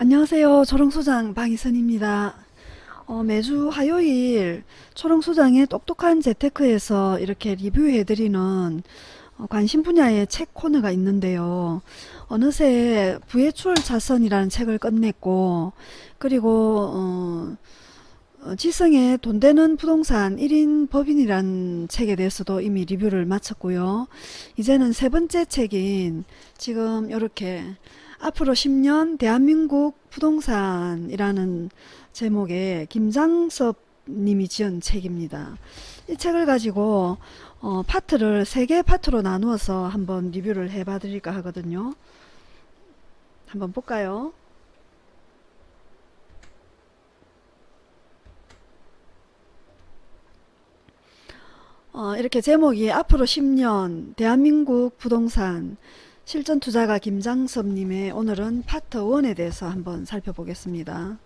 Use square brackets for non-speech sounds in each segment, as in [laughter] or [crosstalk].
안녕하세요. 초롱소장 방희선입니다. 어, 매주 화요일 초롱소장의 똑똑한 재테크에서 이렇게 리뷰해드리는 어, 관심 분야의 책 코너가 있는데요. 어느새 부해출 자선이라는 책을 끝냈고 그리고 어, 어, 지성의 돈 되는 부동산 1인 법인이라는 책에 대해서도 이미 리뷰를 마쳤고요. 이제는 세 번째 책인 지금 이렇게 앞으로 10년 대한민국 부동산이라는 제목의 김장섭 님이 지은 책입니다. 이 책을 가지고 어, 파트를 세 개 파트로 나누어서 한번 리뷰를 해 봐 드릴까 하거든요. 한번 볼까요? 어, 이렇게 제목이 앞으로 10년 대한민국 부동산 실전 투자가 김장섭님의 오늘은 파트 1에 대해서 한번 살펴보겠습니다.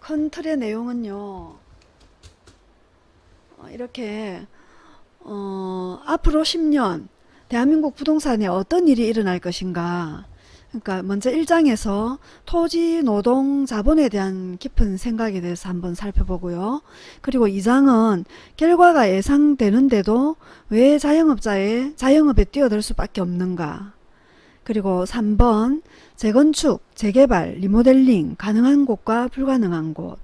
큰 틀의 내용은요. 어, 이렇게 어, 앞으로 10년 대한민국 부동산에 어떤 일이 일어날 것인가 그러니까 먼저 1장에서 토지, 노동, 자본에 대한 깊은 생각에 대해서 한번 살펴보고요. 그리고 2장은 결과가 예상되는데도 왜 자영업자의 자영업에 뛰어들 수밖에 없는가. 그리고 3번 재건축, 재개발, 리모델링 가능한 곳과 불가능한 곳.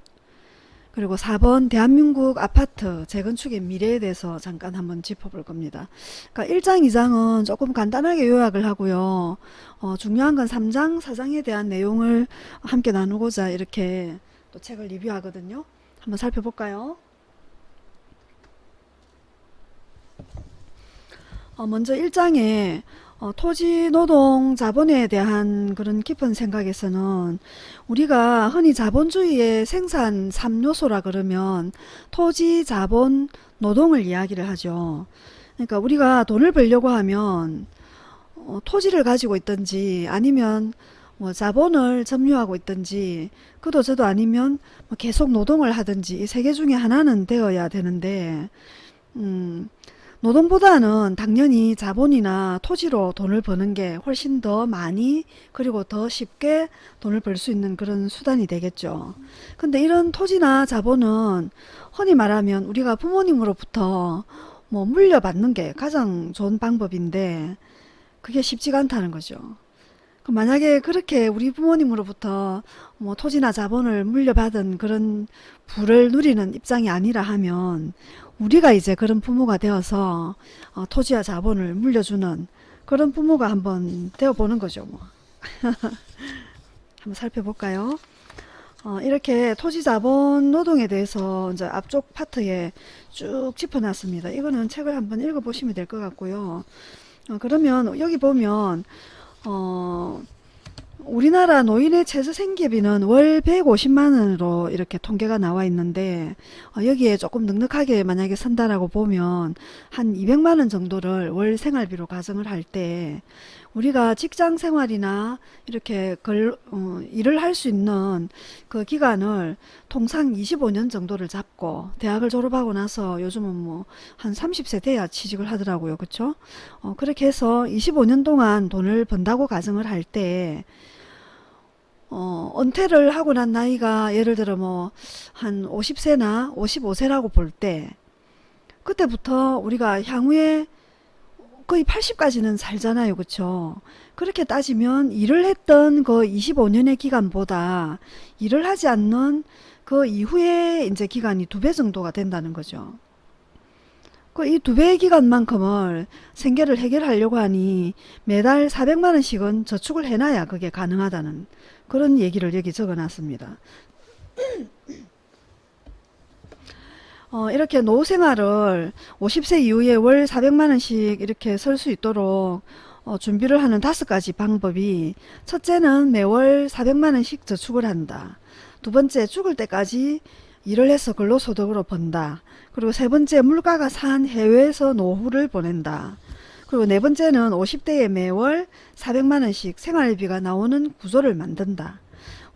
그리고 4번 대한민국 아파트 재건축의 미래에 대해서 잠깐 한번 짚어볼 겁니다. 그러니까 1장, 2장은 조금 간단하게 요약을 하고요. 어, 중요한 건 3장, 4장에 대한 내용을 함께 나누고자 이렇게 또 책을 리뷰하거든요. 한번 살펴볼까요? 어, 먼저 1장에 어, 토지, 노동, 자본에 대한 그런 깊은 생각에서는 우리가 흔히 자본주의의 생산 3요소라 그러면 토지, 자본, 노동을 이야기를 하죠. 그러니까 우리가 돈을 벌려고 하면 어, 토지를 가지고 있든지 아니면 뭐 자본을 점유하고 있든지 그도 저도 아니면 뭐 계속 노동을 하든지 이 세 개 중에 하나는 되어야 되는데 음, 노동보다는 당연히 자본이나 토지로 돈을 버는 게 훨씬 더 많이 그리고 더 쉽게 돈을 벌 수 있는 그런 수단이 되겠죠. 근데 이런 토지나 자본은 흔히 말하면 우리가 부모님으로부터 뭐 물려받는 게 가장 좋은 방법인데 그게 쉽지가 않다는 거죠. 만약에 그렇게 우리 부모님으로부터 뭐 토지나 자본을 물려받은 그런 부를 누리는 입장이 아니라 하면 우리가 이제 그런 부모가 되어서 어, 토지와 자본을 물려주는 그런 부모가 한번 되어보는 거죠. 뭐. [laughs] 한번 살펴볼까요? 어, 이렇게 토지 자본 노동에 대해서 이제 앞쪽 파트에 쭉 짚어놨습니다. 이거는 책을 한번 읽어보시면 될 것 같고요. 어, 그러면 여기 보면 어, 우리나라 노인의 최저 생계비는 월 150만원으로 이렇게 통계가 나와 있는데 어, 여기에 조금 넉넉하게 만약에 선다라고 보면 한 200만원 정도를 월 생활비로 가정을 할 때 우리가 직장 생활이나 이렇게 걸, 어, 일을 할 수 있는 그 기간을 통상 25년 정도를 잡고 대학을 졸업하고 나서 요즘은 뭐 한 30세 돼야 취직을 하더라고요. 그쵸? 어, 그렇게 해서 25년 동안 돈을 번다고 가정을 할 때 어, 은퇴를 하고 난 나이가 예를 들어 뭐 한 50세나 55세라고 볼 때 그때부터 우리가 향후에 거의 80까지는 살잖아요. 그쵸? 그렇게 따지면 일을 했던 그 25년의 기간보다 일을 하지 않는 그 이후에 이제 기간이 두 배 정도가 된다는 거죠. 그 이 두 배의 기간만큼을 생계를 해결하려고 하니 매달 400만 원씩은 저축을 해놔야 그게 가능하다는 그런 얘기를 여기 적어 놨습니다. 어, 이렇게 노후 생활을 50세 이후에 월 400만 원씩 이렇게 설 수 있도록 어, 준비를 하는 다섯 가지 방법이 첫째는 매월 400만 원씩 저축을 한다. 두 번째 죽을 때까지 일을 해서 근로소득으로 번다. 그리고 세 번째 물가가 산 해외에서 노후를 보낸다. 그리고 네 번째는 50대에 매월 400만원씩 생활비가 나오는 구조를 만든다.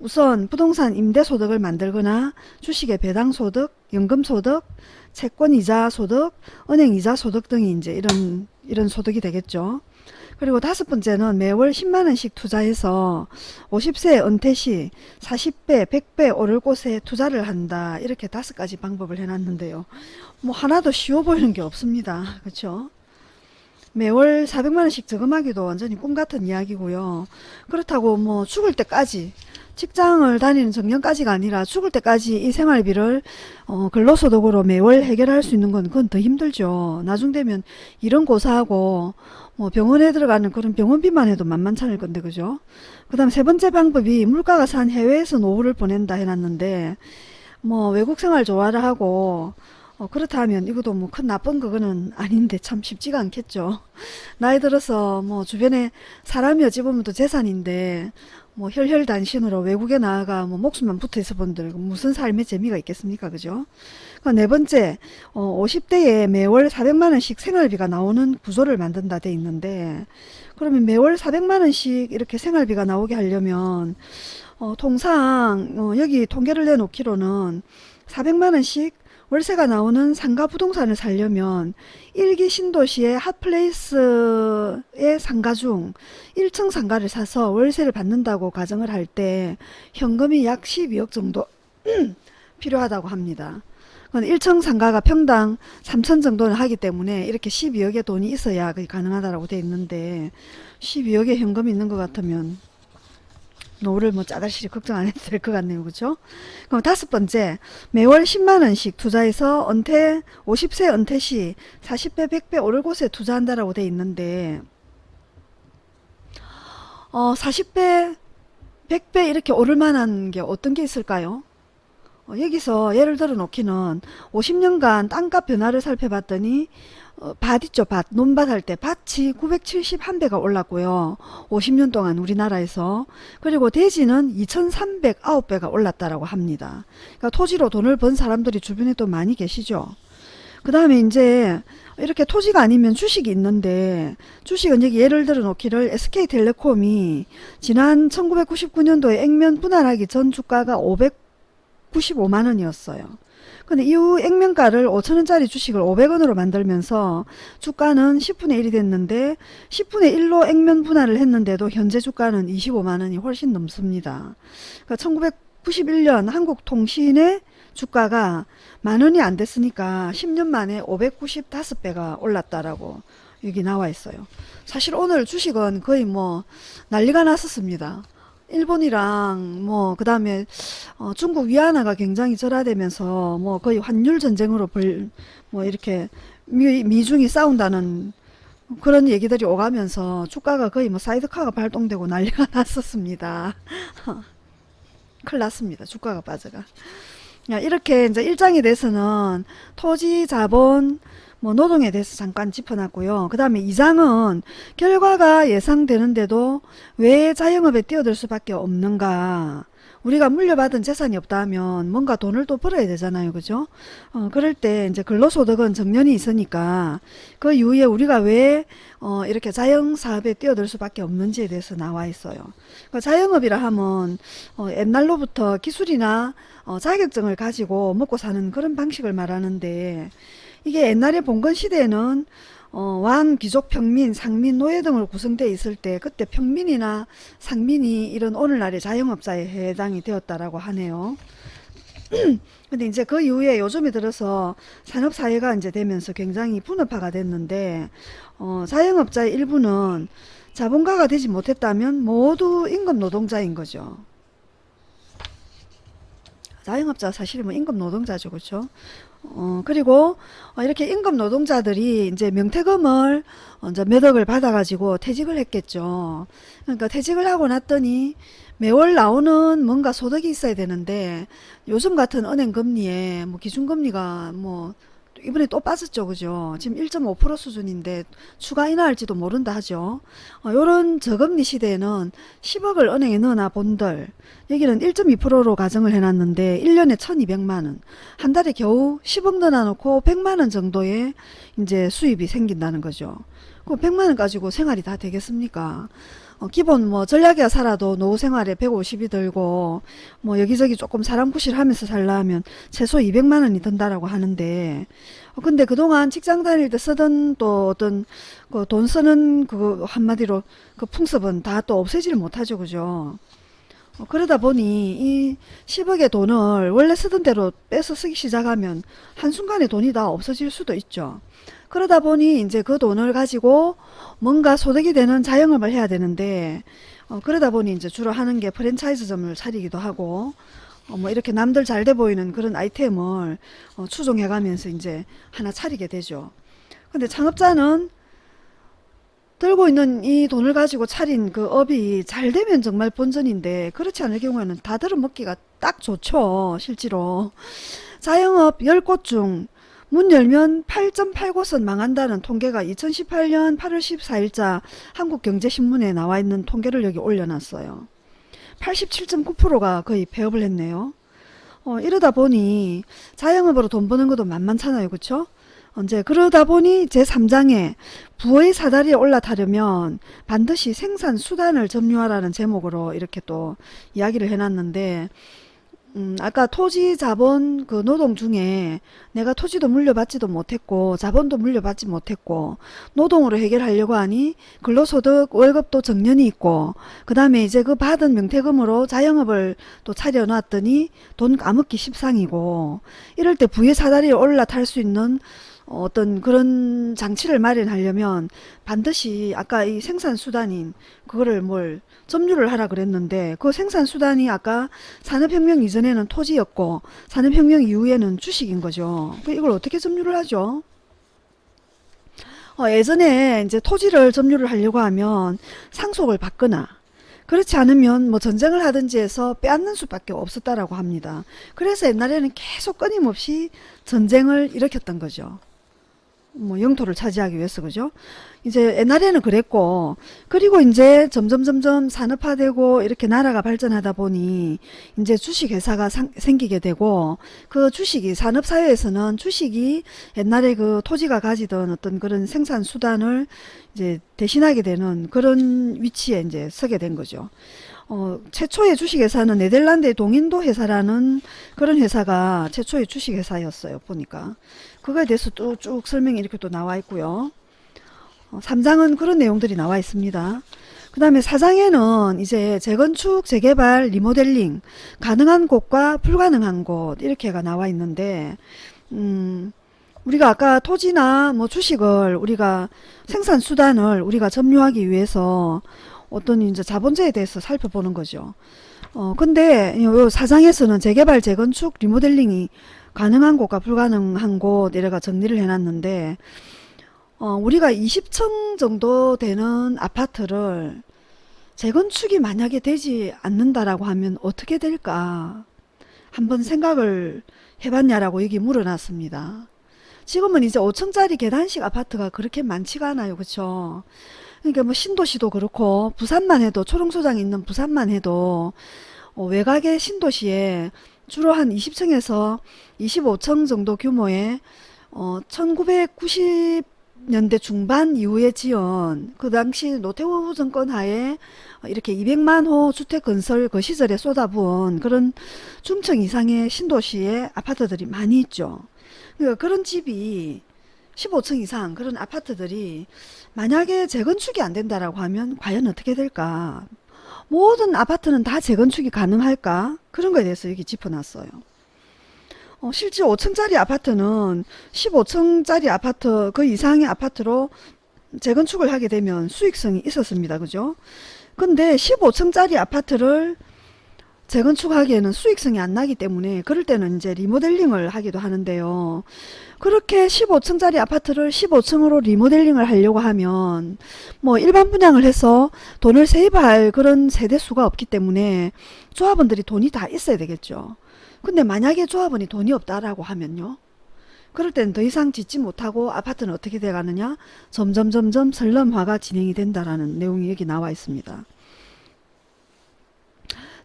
우선 부동산 임대소득을 만들거나 주식의 배당소득, 연금소득, 채권이자 소득, 은행이자 소득 등이 이제 이런 이런 소득이 되겠죠. 그리고 다섯 번째는 매월 10만원씩 투자해서 50세 은퇴 시 40배, 100배 오를 곳에 투자를 한다. 이렇게 다섯 가지 방법을 해놨는데요. 뭐 하나도 쉬워 보이는 게 없습니다. 그렇죠? 매월 400만원씩 저금하기도 완전히 꿈같은 이야기고요. 그렇다고 뭐 죽을 때까지 직장을 다니는 정년까지가 아니라 죽을 때까지 이 생활비를 어, 근로소득으로 매월 해결할 수 있는 건 그건 더 힘들죠. 나중 되면 이런 고사하고 뭐 병원에 들어가는 그런 병원비만 해도 만만찮을 건데 그죠? 그 다음 세 번째 방법이 물가가 산 해외에서 노후를 보낸다 해놨는데 뭐 외국 생활 좋아라 하고 어, 그렇다 하면 이것도 뭐 큰 나쁜 그거는 아닌데 참 쉽지가 않겠죠. 나이 들어서 뭐 주변에 사람이 어찌 보면 또 재산인데 뭐 혈혈단신으로 외국에 나아가 뭐 목숨만 붙어 있어 본들 무슨 삶의 재미가 있겠습니까? 그죠? 그러니까 네 번째 어, 50대에 매월 400만원씩 생활비가 나오는 구조를 만든다 돼 있는데 그러면 매월 400만원씩 이렇게 생활비가 나오게 하려면 어, 통상 어, 여기 통계를 내놓기로는 400만원씩 월세가 나오는 상가 부동산을 살려면 1기 신도시의 핫플레이스의 상가 중 1층 상가를 사서 월세를 받는다고 가정을 할 때 현금이 약 12억 정도 [clears throat] 필요하다고 합니다. 1층 상가가 평당 3천 정도는 하기 때문에 이렇게 12억의 돈이 있어야 가능하다고 되어 있는데 12억의 현금이 있는 것 같으면 노후를 뭐 짜잘시리 걱정 안 해도 될 것 같네요. 그죠? 그럼 다섯 번째, 매월 10만원씩 투자해서 은퇴, 50세 은퇴 시 40배, 100배 오를 곳에 투자한다라고 돼 있는데, 어, 40배, 100배 이렇게 오를 만한 게 어떤 게 있을까요? 어, 여기서 예를 들어 놓기는 50년간 땅값 변화를 살펴봤더니 어, 밭 있죠 밭. 논밭 할 때 밭이 971배가 올랐고요. 50년 동안 우리나라에서. 그리고 대지는 2309 배가 올랐다라고 합니다. 그러니까 토지로 돈을 번 사람들이 주변에 또 많이 계시죠. 그 다음에 이제 이렇게 토지가 아니면 주식이 있는데 주식은 여기 예를 들어 놓기를 SK텔레콤이 지난 1999년도에 액면 분할하기 전 주가가 595만원이었어요 근데 이후 액면가를 5천원짜리 주식을 500원으로 만들면서 주가는 10분의 1이 됐는데 10분의 1로 액면 분할을 했는데도 현재 주가는 25만원이 훨씬 넘습니다. 그러니까 1991년 한국통신의 주가가 만원이 안 됐으니까 10년 만에 595배가 올랐다라고 여기 나와 있어요. 사실 오늘 주식은 거의 뭐 난리가 났었습니다. 일본이랑 뭐 그 다음에 어 중국 위안화가 굉장히 절하되면서 뭐 거의 환율 전쟁으로 벌 뭐 이렇게 미, 미중이 싸운다는 그런 얘기들이 오가면서 주가가 거의 뭐 사이드카가 발동되고 난리가 [laughs] 났었습니다. [laughs] 큰일 났습니다. 주가가 빠져가. 이렇게 이제 일장에 대해서는 토지 자본 뭐 노동에 대해서 잠깐 짚어놨고요. 그 다음에 2장은 결과가 예상되는데도 왜 자영업에 뛰어들 수밖에 없는가 우리가 물려받은 재산이 없다 하면 뭔가 돈을 또 벌어야 되잖아요. 그죠? 어, 그럴 때 이제 근로소득은 정년이 있으니까 그 이후에 우리가 왜 어, 이렇게 자영사업에 뛰어들 수밖에 없는지에 대해서 나와 있어요. 그러니까 자영업이라 하면 어, 옛날로부터 기술이나 어, 자격증을 가지고 먹고 사는 그런 방식을 말하는데 이게 옛날에 봉건 시대에는 어, 왕, 귀족, 평민, 상민, 노예 등으로 구성되어 있을 때 그때 평민이나 상민이 이런 오늘날의 자영업자에 해당이 되었다라고 하네요. [clears throat] 근데 이제 그 이후에 요즘에 들어서 산업사회가 이제 되면서 굉장히 분업화가 됐는데 어, 자영업자의 일부는 자본가가 되지 못했다면 모두 임금 노동자인 거죠. 자영업자 사실은 뭐 임금 노동자죠. 그렇죠? 어, 그리고 어, 이렇게 임금 노동자들이 이제 명태금을 이제 몇 억을 받아가지고 퇴직을 했겠죠. 그러니까 퇴직을 하고 났더니 매월 나오는 뭔가 소득이 있어야 되는데 요즘 같은 은행 금리에 뭐 기준금리가 뭐 이번에 또 빠졌죠. 그죠? 지금 1.5% 수준인데 추가 인하할지도 모른다 하죠. 어, 요런 저금리 시대에는 10억을 은행에 넣어놔 본들 여기는 1.2%로 가정을 해놨는데 1년에 1200만원 한 달에 겨우 10억 넣어놓고 100만원 정도의 이제 수입이 생긴다는 거죠. 그 100만원 가지고 생활이 다 되겠습니까? 어, 기본 뭐 전략이야 살아도 노후 생활에 150이 들고 뭐 여기저기 조금 사람 구실하면서 살려면 최소 200만 원이 든다라고 하는데 어, 근데 그동안 직장 다닐 때 쓰던 또 어떤 그 돈 쓰는 그 한마디로 그 풍습은 다 또 없애지를 못하죠 그죠? 어, 그러다 보니 이 10억의 돈을 원래 쓰던 대로 빼서 쓰기 시작하면 한순간에 돈이 다 없어질 수도 있죠 그러다 보니 이제 그 돈을 가지고 뭔가 소득이 되는 자영업을 해야 되는데 어, 그러다 보니 이제 주로 하는 게 프랜차이즈점을 차리기도 하고 어, 뭐 이렇게 남들 잘 돼 보이는 그런 아이템을 어, 추종해 가면서 이제 하나 차리게 되죠. 근데 창업자는 들고 있는 이 돈을 가지고 차린 그 업이 잘 되면 정말 본전인데 그렇지 않을 경우에는 다 들어먹기가 딱 좋죠. 실제로. 자영업 10곳 중 문 열면 8.8곳은 망한다는 통계가 2018년 8월 14일자 한국경제신문에 나와 있는 통계를 여기 올려놨어요. 87.9%가 거의 폐업을 했네요. 어, 이러다 보니 자영업으로 돈 버는 것도 만만찮아요. 그쵸? 언제 그러다 보니 제3장에 부의 사다리에 올라타려면 반드시 생산 수단을 점유하라는 제목으로 이렇게 또 이야기를 해놨는데 음, 아까 토지 자본 그 노동 중에 내가 토지도 물려받지도 못했고 자본도 물려받지 못했고 노동으로 해결하려고 하니 근로소득 월급도 정년이 있고 그 다음에 이제 그 받은 명태금으로 자영업을 또 차려놨더니 돈 까먹기 십상이고 이럴 때 부의 사다리에 올라탈 수 있는 어떤 그런 장치를 마련하려면 반드시 아까 이 생산수단인 그거를 뭘 점유를 하라 그랬는데 그 생산수단이 아까 산업혁명 이전에는 토지였고 산업혁명 이후에는 주식인 거죠. 그 이걸 어떻게 점유를 하죠? 어, 예전에 이제 토지를 점유를 하려고 하면 상속을 받거나 그렇지 않으면 뭐 전쟁을 하든지 해서 빼앗는 수밖에 없었다라고 합니다. 그래서 옛날에는 계속 끊임없이 전쟁을 일으켰던 거죠. 뭐 영토를 차지하기 위해서 그죠 이제 옛날에는 그랬고 그리고 이제 점점 점점 산업화되고 이렇게 나라가 발전하다 보니 이제 주식회사가 상, 생기게 되고 그 주식이 산업사회에서는 주식이 옛날에 그 토지가 가지던 어떤 그런 생산 수단을 이제 대신하게 되는 그런 위치에 이제 서게 된 거죠. 어, 최초의 주식회사는 네덜란드의 동인도 회사라는 그런 회사가 최초의 주식회사였어요. 보니까. 그거에 대해서 쭉 설명이 이렇게 또 나와 있고요. 어, 3장은 그런 내용들이 나와 있습니다. 그 다음에 4장에는 이제 재건축, 재개발, 리모델링, 가능한 곳과 불가능한 곳 이렇게가 나와 있는데 음, 우리가 아까 토지나 뭐 주식을 우리가 생산 수단을 우리가 점유하기 위해서 어떤 이제 자본제에 대해서 살펴보는 거죠. 어, 근데 요 사장에서는 재개발, 재건축, 리모델링이 가능한 곳과 불가능한 곳 이래가 정리를 해놨는데 어, 우리가 20층 정도 되는 아파트를 재건축이 만약에 되지 않는다라고 하면 어떻게 될까 한번 생각을 해봤냐라고 여기 물어놨습니다. 지금은 이제 5층짜리 계단식 아파트가 그렇게 많지가 않아요. 그쵸? 그러니까 뭐 신도시도 그렇고 부산만 해도 초롱소장이 있는 부산만 해도 어, 외곽의 신도시에 주로 한 20층에서 25층 정도 규모의 어, 1990년대 중반 이후에 지은 그 당시 노태우 정권 하에 이렇게 200만 호 주택 건설 그 시절에 쏟아부은 그런 중층 이상의 신도시의 아파트들이 많이 있죠. 그러니까 그런 집이 15층 이상 그런 아파트들이 만약에 재건축이 안 된다라고 하면 과연 어떻게 될까? 모든 아파트는 다 재건축이 가능할까? 그런 거에 대해서 여기 짚어놨어요. 어, 실제 5층짜리 아파트는 15층짜리 아파트 그 이상의 아파트로 재건축을 하게 되면 수익성이 있었습니다. 그죠? 근데 15층짜리 아파트를 재건축하기에는 수익성이 안 나기 때문에 그럴 때는 이제 리모델링을 하기도 하는데요. 그렇게 15층짜리 아파트를 15층으로 리모델링을 하려고 하면 뭐 일반 분양을 해서 돈을 세입할 그런 세대수가 없기 때문에 조합원들이 돈이 다 있어야 되겠죠. 근데 만약에 조합원이 돈이 없다라고 하면요. 그럴 때는 더 이상 짓지 못하고 아파트는 어떻게 돼가느냐 점점 점점 설럼화가 진행이 된다라는 내용이 여기 나와 있습니다.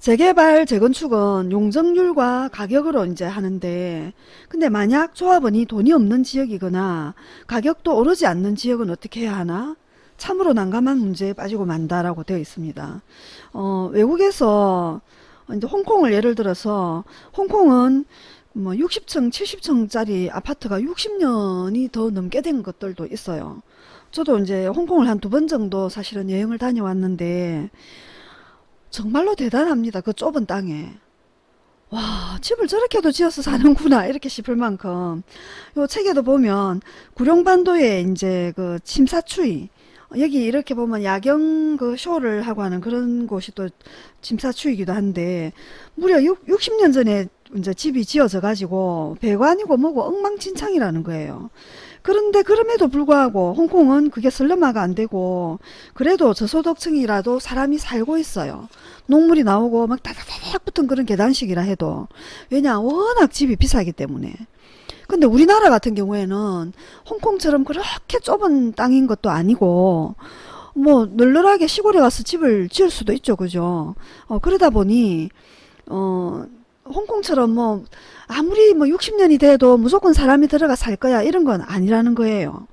재개발, 재건축은 용적률과 가격으로 이제 하는데 근데 만약 조합원이 돈이 없는 지역이거나 가격도 오르지 않는 지역은 어떻게 해야 하나? 참으로 난감한 문제에 빠지고 만다라고 되어 있습니다. 어, 외국에서 이제 홍콩을 예를 들어서 홍콩은 뭐 60층, 70층짜리 아파트가 60년이 더 넘게 된 것들도 있어요. 저도 이제 홍콩을 한 두 번 정도 사실은 여행을 다녀왔는데 정말로 대단합니다. 그 좁은 땅에. 와, 집을 저렇게도 지어서 사는구나. 이렇게 싶을 만큼. 요 책에도 보면 구룡반도에 이제 그 침사추이 여기 이렇게 보면 야경 그 쇼를 하고 하는 그런 곳이 또 침사추이기도 한데 무려 6, 60년 전에 이제 집이 지어져 가지고 배관이고 뭐고 엉망진창이라는 거예요. 그런데 그럼에도 불구하고 홍콩은 그게 슬럼화가 안 되고 그래도 저소득층이라도 사람이 살고 있어요. 녹물이 나오고 막 다다다닥 붙은 그런 계단식이라 해도 왜냐 워낙 집이 비싸기 때문에. 근데 우리나라 같은 경우에는 홍콩처럼 그렇게 좁은 땅인 것도 아니고 뭐 널널하게 시골에 가서 집을 지을 수도 있죠. 그죠? 어, 그러다 보니 어 홍콩처럼 뭐 아무리 뭐 60년이 돼도 무조건 사람이 들어가 살 거야 이런 건 아니라는 거예요.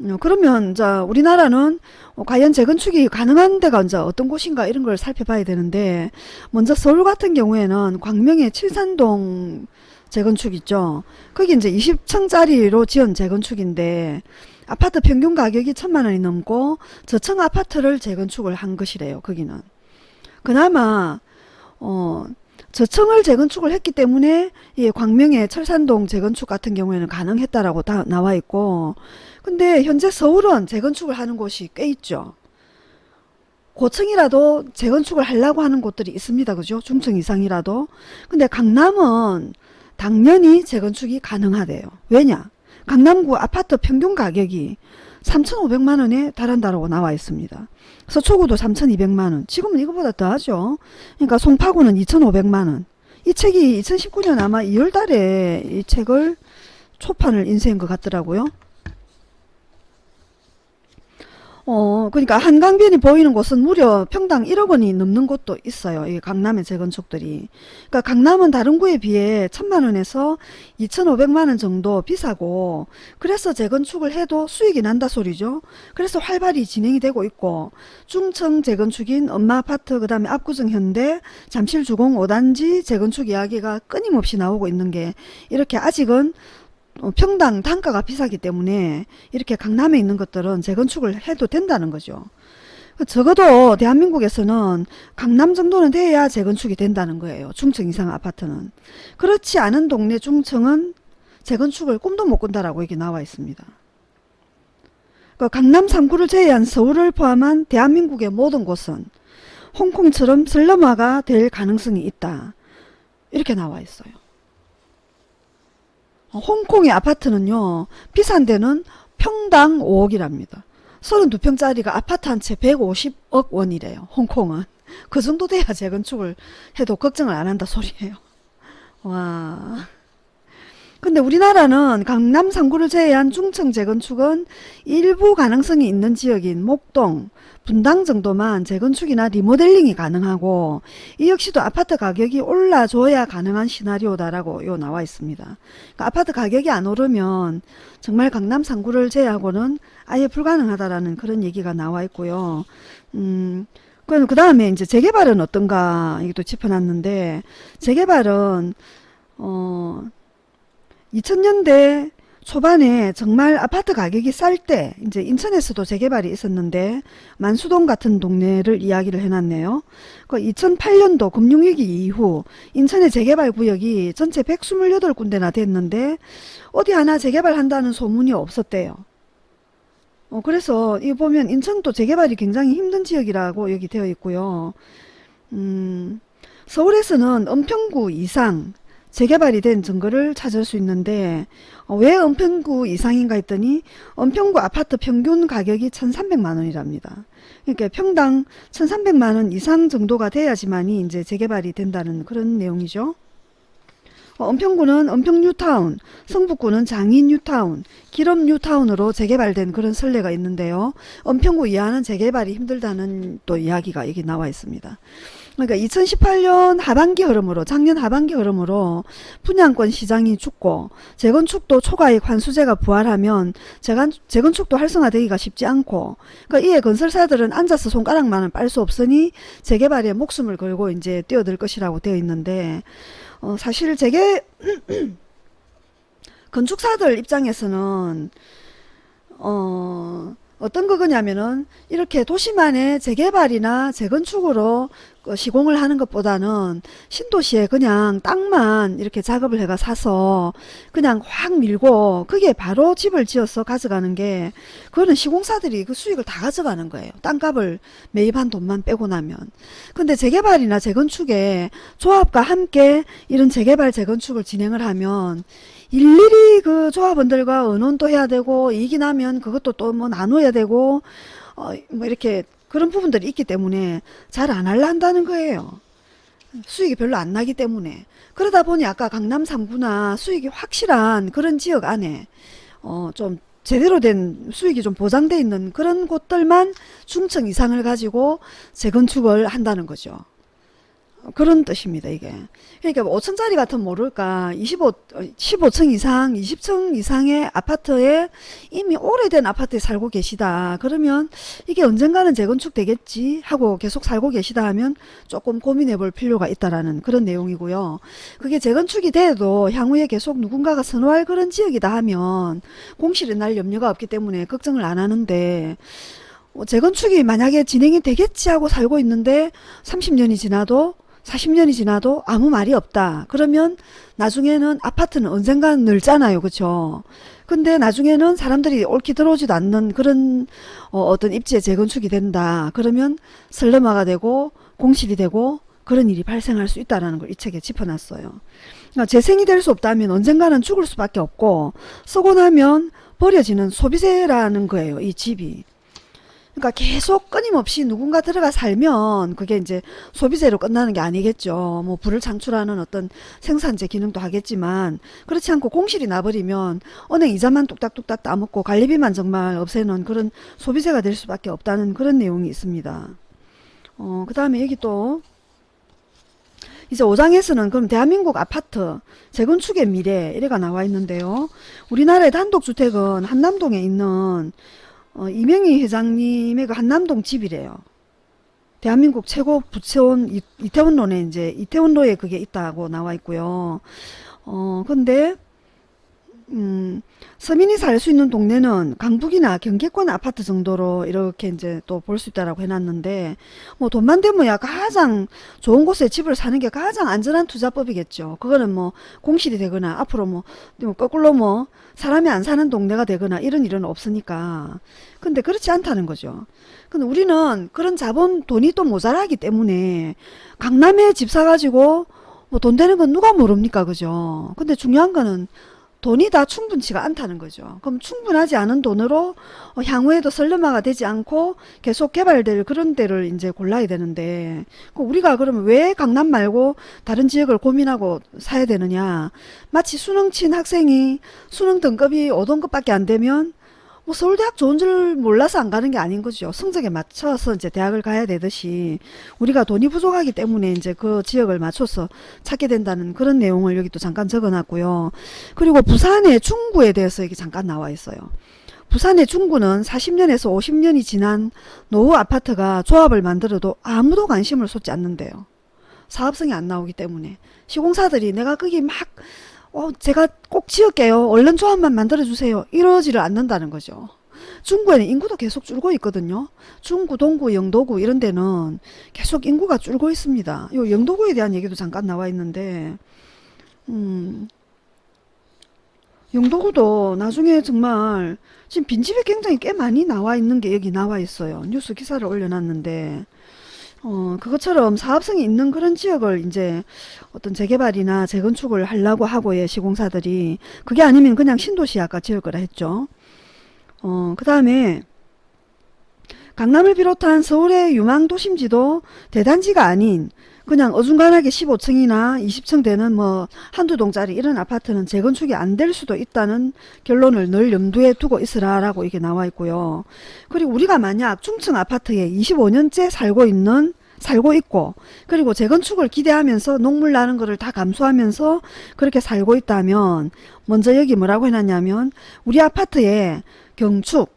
어, 그러면 이제 우리나라는 어, 과연 재건축이 가능한 데가 이제 어떤 곳인가 이런 걸 살펴봐야 되는데 먼저 서울 같은 경우에는 광명의 칠산동 재건축 있죠. 거기 이제 20층짜리로 지은 재건축인데 아파트 평균 가격이 천만 원이 넘고 저층 아파트를 재건축을 한 것이래요. 거기는 그나마 어 저층을 재건축을 했기 때문에 이 광명의 철산동 재건축 같은 경우에는 가능했다라고 다 나와 있고 근데 현재 서울은 재건축을 하는 곳이 꽤 있죠. 고층이라도 재건축을 하려고 하는 곳들이 있습니다. 그죠? 중층 이상이라도. 근데 강남은 당연히 재건축이 가능하대요. 왜냐? 강남구 아파트 평균 가격이 3,500만 원에 달한다라고 나와 있습니다. 서초구도 3,200만 원. 지금은 이거보다 더 하죠. 그러니까 송파구는 2,500만 원. 이 책이 2019년 아마 2월 달에 이 책을 초판을 인쇄한 것 같더라고요. 어, 그러니까 한강변이 보이는 곳은 무려 평당 1억 원이 넘는 곳도 있어요. 이 강남의 재건축들이. 그러니까 강남은 다른 구에 비해 천만 원에서 2,500만 원 정도 비싸고 그래서 재건축을 해도 수익이 난다 소리죠. 그래서 활발히 진행이 되고 있고 중층 재건축인 엄마 아파트 그다음에 압구정 현대 잠실 주공 5단지 재건축 이야기가 끊임없이 나오고 있는 게 이렇게 아직은 어, 평당 단가가 비싸기 때문에 이렇게 강남에 있는 것들은 재건축을 해도 된다는 거죠. 적어도 대한민국에서는 강남 정도는 돼야 재건축이 된다는 거예요. 중층 이상 아파트는. 그렇지 않은 동네 중층은 재건축을 꿈도 못 꾼다라고 여기 나와 있습니다. 그 강남 3구를 제외한 서울을 포함한 대한민국의 모든 곳은 홍콩처럼 슬럼화가 될 가능성이 있다. 이렇게 나와 있어요. 홍콩의 아파트는요. 비싼 데는 평당 5억이랍니다. 32평짜리가 아파트 한 채 150억 원이래요. 홍콩은. 그 정도 돼야 재건축을 해도 걱정을 안 한다 소리예요. 와. 근데 우리나라는 강남 3구를 제외한 중층 재건축은 일부 가능성이 있는 지역인 목동, 분당 정도만 재건축이나 리모델링이 가능하고 이 역시도 아파트 가격이 올라줘야 가능한 시나리오다라고 요 나와 있습니다. 그러니까 아파트 가격이 안 오르면 정말 강남 3구를 제외하고는 아예 불가능하다라는 그런 얘기가 나와 있고요. 음, 그 다음에 이제 재개발은 어떤가 이것도 짚어놨는데 재개발은 어 2000년대 초반에 정말 아파트 가격이 쌀 때 이제 인천에서도 재개발이 있었는데 만수동 같은 동네를 이야기를 해놨네요. 그 2008년도 금융위기 이후 인천의 재개발 구역이 전체 128군데나 됐는데 어디 하나 재개발한다는 소문이 없었대요. 어, 그래서 이 보면 인천도 재개발이 굉장히 힘든 지역이라고 여기 되어 있고요. 음, 서울에서는 은평구 이상 재개발이 된 증거를 찾을 수 있는데 어, 왜 은평구 이상인가 했더니 은평구 아파트 평균 가격이 1300만원이랍니다. 그러니까 평당 1300만원 이상 정도가 돼야지만이 이제 재개발이 된다는 그런 내용이죠. 어, 은평구는 은평 뉴타운, 성북구는 장인 뉴타운, 기름 뉴타운으로 재개발된 그런 선례가 있는데요. 은평구 이하는 재개발이 힘들다는 또 이야기가 여기 나와 있습니다. 그러니까 2018년 하반기 흐름으로 작년 하반기 흐름으로 분양권 시장이 죽고 재건축도 초과이익 환수제가 부활하면 재건, 재건축도 활성화되기가 쉽지 않고 그러니까 이에 건설사들은 앉아서 손가락만은 빨 수 없으니 재개발에 목숨을 걸고 이제 뛰어들 것이라고 되어 있는데 어, 사실 재개 [clears throat] 건축사들 입장에서는 어 어떤 거냐면은 이렇게 도시만의 재개발이나 재건축으로 그 시공을 하는 것보다는 신도시에 그냥 땅만 이렇게 작업을 해가 사서 그냥 확 밀고 그게 바로 집을 지어서 가져가는 게 그거는 시공사들이 그 수익을 다 가져가는 거예요. 땅값을 매입한 돈만 빼고 나면. 근데 재개발이나 재건축에 조합과 함께 이런 재개발 재건축을 진행을 하면 일일이 그 조합원들과 의논도 해야 되고 이익이 나면 그것도 또 뭐 나눠야 되고 어 뭐 이렇게 그런 부분들이 있기 때문에 잘 안 할라 한다는 거예요. 수익이 별로 안 나기 때문에 그러다 보니 아까 강남 3구나 수익이 확실한 그런 지역 안에 어 좀 제대로 된 수익이 좀 보장돼 있는 그런 곳들만 중층 이상을 가지고 재건축을 한다는 거죠. 그런 뜻입니다, 이게. 그러니까 5층짜리 같으면 모를까, 25, 15층 이상, 20층 이상의 아파트에 이미 오래된 아파트에 살고 계시다. 그러면 이게 언젠가는 재건축 되겠지 하고 계속 살고 계시다 하면 조금 고민해 볼 필요가 있다라는 그런 내용이고요. 그게 재건축이 돼도 향후에 계속 누군가가 선호할 그런 지역이다 하면 공실이 날 염려가 없기 때문에 걱정을 안 하는데, 어, 재건축이 만약에 진행이 되겠지 하고 살고 있는데 30년이 지나도 40년이 지나도 아무 말이 없다. 그러면 나중에는 아파트는 언젠가는 늘잖아요. 그쵸? 근데 나중에는 사람들이 옳게 들어오지도 않는 그런 어, 떤 입지에 재건축이 된다. 그러면 설레마가 되고 공실이 되고 그런 일이 발생할 수 있다는 걸 이 책에 짚어놨어요. 그러니까 재생이 될 수 없다면 언젠가는 죽을 수밖에 없고 쓰고 나면 버려지는 소비재라는 거예요. 이 집이. 그러니까 계속 끊임없이 누군가 들어가 살면 그게 이제 소비재로 끝나는 게 아니겠죠. 뭐 불을 창출하는 어떤 생산재 기능도 하겠지만 그렇지 않고 공실이 나버리면 은행 이자만 뚝딱뚝딱 따먹고 관리비만 정말 없애는 그런 소비재가 될 수밖에 없다는 그런 내용이 있습니다. 어, 그 다음에 여기 또 이제 5장에서는 그럼 대한민국 아파트 재건축의 미래 이래가 나와 있는데요. 우리나라의 단독주택은 한남동에 있는 어, 이명희 회장님의 그 한남동 집이래요. 대한민국 최고 부채원 이, 이태원로에 이제 이태원로에 그게 있다고 나와 있고요. 어 근데 음, 서민이 살 수 있는 동네는 강북이나 경계권 아파트 정도로 이렇게 이제 또 볼 수 있다라고 해놨는데 뭐 돈만 되면야 가장 좋은 곳에 집을 사는 게 가장 안전한 투자법이겠죠. 그거는 뭐 공실이 되거나 앞으로 뭐, 뭐 거꾸로 뭐 사람이 안 사는 동네가 되거나 이런 일은 없으니까. 근데 그렇지 않다는 거죠. 근데 우리는 그런 자본 돈이 또 모자라기 때문에 강남에 집 사가지고 뭐 돈 되는 건 누가 모릅니까 그죠. 근데 중요한 거는 돈이 다 충분치가 않다는 거죠. 그럼 충분하지 않은 돈으로 어, 향후에도 설레마가 되지 않고 계속 개발될 그런 데를 이제 골라야 되는데 그 우리가 그러면 왜 강남 말고 다른 지역을 고민하고 사야 되느냐 마치 수능 친 학생이 수능 등급이 5등급밖에 안 되면 뭐 서울대학 좋은 줄 몰라서 안 가는 게 아닌 거죠. 성적에 맞춰서 이제 대학을 가야 되듯이 우리가 돈이 부족하기 때문에 이제 그 지역을 맞춰서 찾게 된다는 그런 내용을 여기 또 잠깐 적어 놨고요. 그리고 부산의 중구에 대해서 여기 잠깐 나와 있어요. 부산의 중구는 40년에서 50년이 지난 노후 아파트가 조합을 만들어도 아무도 관심을 쏟지 않는데요. 사업성이 안 나오기 때문에 시공사들이 내가 거기 막 어, 제가 꼭 지을게요. 얼른 조합만 만들어주세요. 이러지를 않는다는 거죠. 중구에는 인구도 계속 줄고 있거든요. 중구, 동구, 영도구 이런 데는 계속 인구가 줄고 있습니다. 요 영도구에 대한 얘기도 잠깐 나와 있는데 음, 영도구도 나중에 정말 지금 빈집이 굉장히 꽤 많이 나와 있는 게 여기 나와 있어요. 뉴스 기사를 올려놨는데 어, 그것처럼 사업성이 있는 그런 지역을 이제 어떤 재개발이나 재건축을 하려고 하고의 시공사들이 그게 아니면 그냥 신도시 아까 지을 거라 했죠. 어, 그 다음에 강남을 비롯한 서울의 유망 도심지도 대단지가 아닌 그냥 어중간하게 15층이나 20층 되는 뭐 한두 동짜리 이런 아파트는 재건축이 안 될 수도 있다는 결론을 늘 염두에 두고 있으라라고 이게 나와 있고요. 그리고 우리가 만약 중층 아파트에 25년째 살고 있는 살고 있고 그리고 재건축을 기대하면서 녹물 나는 거를 다 감수하면서 그렇게 살고 있다면 먼저 여기 뭐라고 해놨냐면 우리 아파트에 경축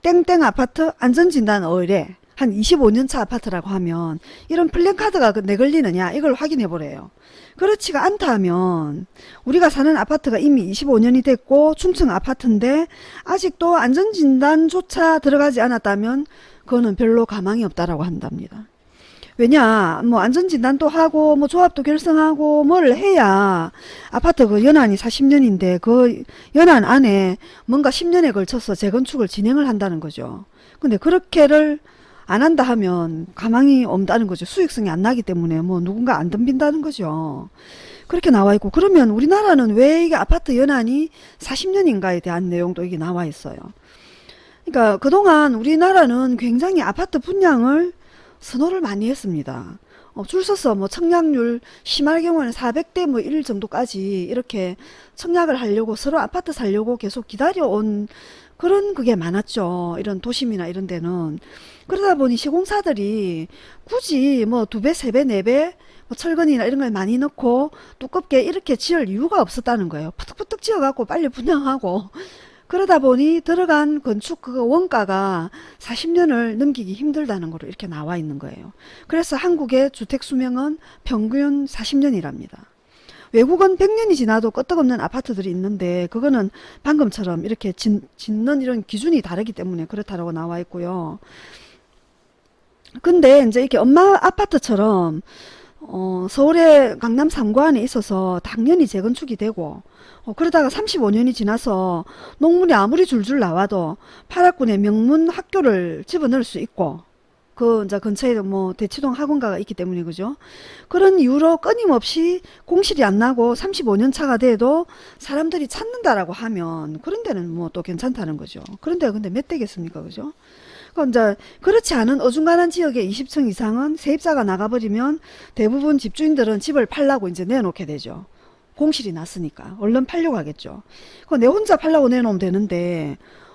땡땡 아파트 안전진단 의뢰 한 25년차 아파트라고 하면 이런 플랜카드가 그 내걸리느냐 이걸 확인해 보래요. 그렇지가 않다 하면 우리가 사는 아파트가 이미 25년이 됐고 중층 아파트인데 아직도 안전진단조차 들어가지 않았다면 그거는 별로 가망이 없다라고 한답니다. 왜냐 뭐 안전진단도 하고 뭐 조합도 결성하고 뭐를 해야 아파트 그 연한이 40년인데 그 연한 안에 뭔가 10년에 걸쳐서 재건축을 진행을 한다는 거죠. 근데 그렇게를 안 한다 하면 가망이 없다는 거죠. 수익성이 안 나기 때문에 뭐 누군가 안 덤빈다는 거죠. 그렇게 나와 있고 그러면 우리나라는 왜 이게 아파트 연한이 40년인가에 대한 내용도 이게 나와 있어요. 그러니까 그동안 우리나라는 굉장히 아파트 분양을 선호를 많이 했습니다. 어, 줄 서서 뭐 청약률 심할 경우에는 400대 뭐 1 정도까지 이렇게 청약을 하려고 서로 아파트 살려고 계속 기다려온 그런 그게 많았죠. 이런 도심이나 이런 데는. 그러다 보니 시공사들이 굳이 뭐 두 배, 세 배, 네 배, 뭐 철근이나 이런 걸 많이 넣고 두껍게 이렇게 지을 이유가 없었다는 거예요. 푸득푸득 지어갖고 빨리 분양하고 그러다 보니 들어간 건축 그 원가가 40년을 넘기기 힘들다는 거로 이렇게 나와 있는 거예요. 그래서 한국의 주택 수명은 평균 40년이랍니다. 외국은 100년이 지나도 끄떡없는 아파트들이 있는데 그거는 방금처럼 이렇게 짓, 는 이런 기준이 다르기 때문에 그렇다고 나와 있고요. 근데 이제 이렇게 엄마 아파트처럼 어, 서울의 강남 3구 안에 있어서 당연히 재건축이 되고 어, 그러다가 35년이 지나서 농문이 아무리 줄줄 나와도 파락군의 명문 학교를 집어넣을 수 있고 그 이제 근처에 뭐 대치동 학원가가 있기 때문에 그죠 그런 이유로 끊임없이 공실이 안 나고 35년 차가 돼도 사람들이 찾는다라고 하면 그런 데는 뭐 또 괜찮다는 거죠 그런 데가 근데 몇 대겠습니까 그죠 그 이제 그렇지 않은 어중간한 지역에 20층 이상은 세입자가 나가버리면 대부분 집주인들은 집을 팔라고 이제 내놓게 되죠. 공실이 났으니까 얼른 팔려고 하겠죠. 내 혼자 팔라고 내놓으면 되는데 어,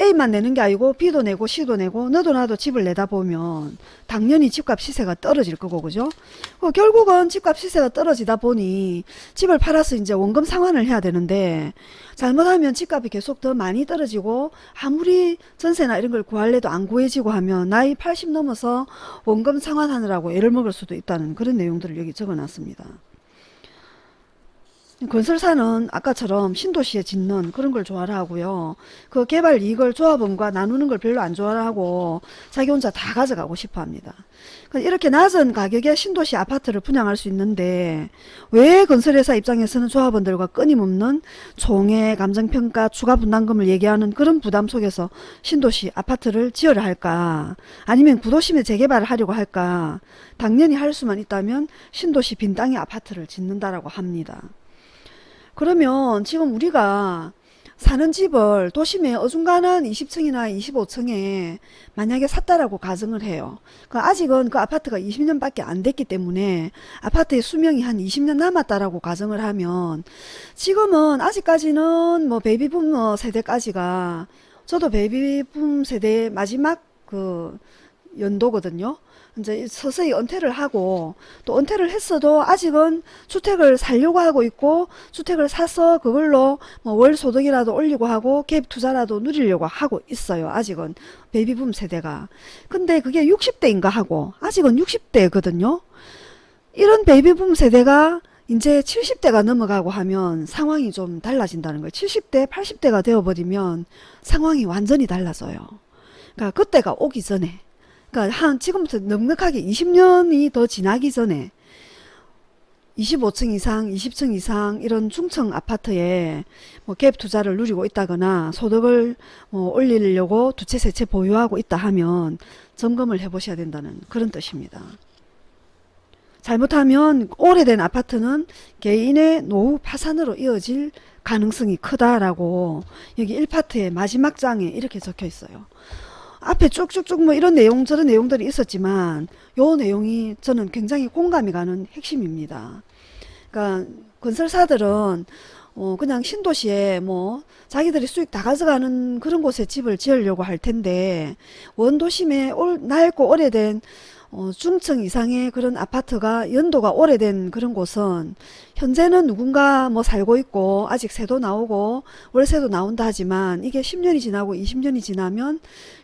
A만 내는 게 아니고 B도 내고 C도 내고 너도 나도 집을 내다 보면 당연히 집값 시세가 떨어질 거고 그죠? 어, 결국은 집값 시세가 떨어지다 보니 집을 팔아서 이제 원금 상환을 해야 되는데 잘못하면 집값이 계속 더 많이 떨어지고 아무리 전세나 이런 걸 구할래도 안 구해지고 하면 나이 80 넘어서 원금 상환하느라고 애를 먹을 수도 있다는 그런 내용들을 여기 적어놨습니다. 건설사는 아까처럼 신도시에 짓는 그런 걸 좋아를 하고요. 그 개발 이익을 조합원과 나누는 걸 별로 안 좋아를 하고 자기 혼자 다 가져가고 싶어 합니다. 이렇게 낮은 가격에 신도시 아파트를 분양할 수 있는데 왜 건설회사 입장에서는 조합원들과 끊임없는 총회, 감정평가, 추가 분담금을 얘기하는 그런 부담 속에서 신도시 아파트를 지어야 할까 아니면 구도심에 재개발을 하려고 할까 당연히 할 수만 있다면 신도시 빈 땅에 아파트를 짓는다라고 합니다. 그러면 지금 우리가 사는 집을 도심에 어중간한 20층이나 25층에 만약에 샀다라고 가정을 해요. 그 아직은 그 아파트가 20년밖에 안 됐기 때문에 아파트의 수명이 한 20년 남았다라고 가정을 하면 지금은 아직까지는 뭐 베이비붐 세대까지가 저도 베이비붐 세대 마지막 그 연도거든요. 이제 서서히 은퇴를 하고 또 은퇴를 했어도 아직은 주택을 살려고 하고 있고 주택을 사서 그걸로 뭐 월 소득이라도 올리고 하고 갭 투자라도 누리려고 하고 있어요. 아직은 베이비붐 세대가. 근데 그게 60대인가 하고 아직은 60대거든요. 이런 베이비붐 세대가 이제 70대가 넘어가고 하면 상황이 좀 달라진다는 거예요. 70대, 80대가 되어버리면 상황이 완전히 달라져요. 그러니까 그때가 오기 전에 그러니까 한 지금부터 넉넉하게 20년이 더 지나기 전에 25층 이상, 20층 이상 이런 중층 아파트에 뭐 갭 투자를 누리고 있다거나 소득을 뭐 올리려고 두 채, 세 채 보유하고 있다 하면 점검을 해 보셔야 된다는 그런 뜻입니다. 잘못하면 오래된 아파트는 개인의 노후 파산으로 이어질 가능성이 크다라고 여기 1파트의 마지막 장에 이렇게 적혀 있어요. 앞에 쭉쭉쭉 뭐 이런 내용 저런 내용들이 있었지만 요 내용이 저는 굉장히 공감이 가는 핵심입니다. 그러니까 건설사들은 어 그냥 신도시에 뭐 자기들이 수익 다 가져가는 그런 곳에 집을 지으려고 할 텐데 원도심에 올, 낡고 오래된 어, 중층 이상의 그런 아파트가 연도가 오래된 그런 곳은 현재는 누군가 뭐 살고 있고 아직 세도 나오고 월세도 나온다 하지만 이게 10년이 지나고 20년이 지나면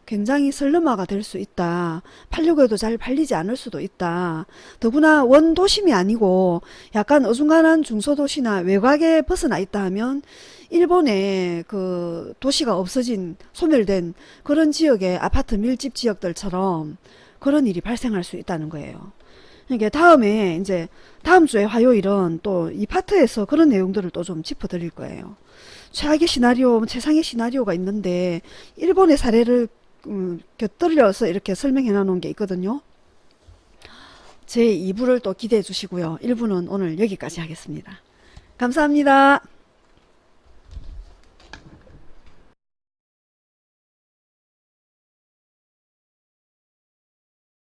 굉장히 슬럼화가 될 수 있다. 팔려고 해도 잘 팔리지 않을 수도 있다. 더구나 원도심이 아니고 약간 어중간한 중소도시나 외곽에 벗어나 있다 하면 일본의 그 도시가 없어진 소멸된 그런 지역의 아파트 밀집 지역들처럼 그런 일이 발생할 수 있다는 거예요. 이게 다음에 이제 다음 주에 화요일은 또 이 파트에서 그런 내용들을 또 좀 짚어 드릴 거예요. 최악의 시나리오, 최상의 시나리오가 있는데 일본의 사례를 음, 곁들여서 이렇게 설명해 놓은 게 있거든요. 제 2부를 또 기대해 주시고요. 1부는 오늘 여기까지 하겠습니다. 감사합니다.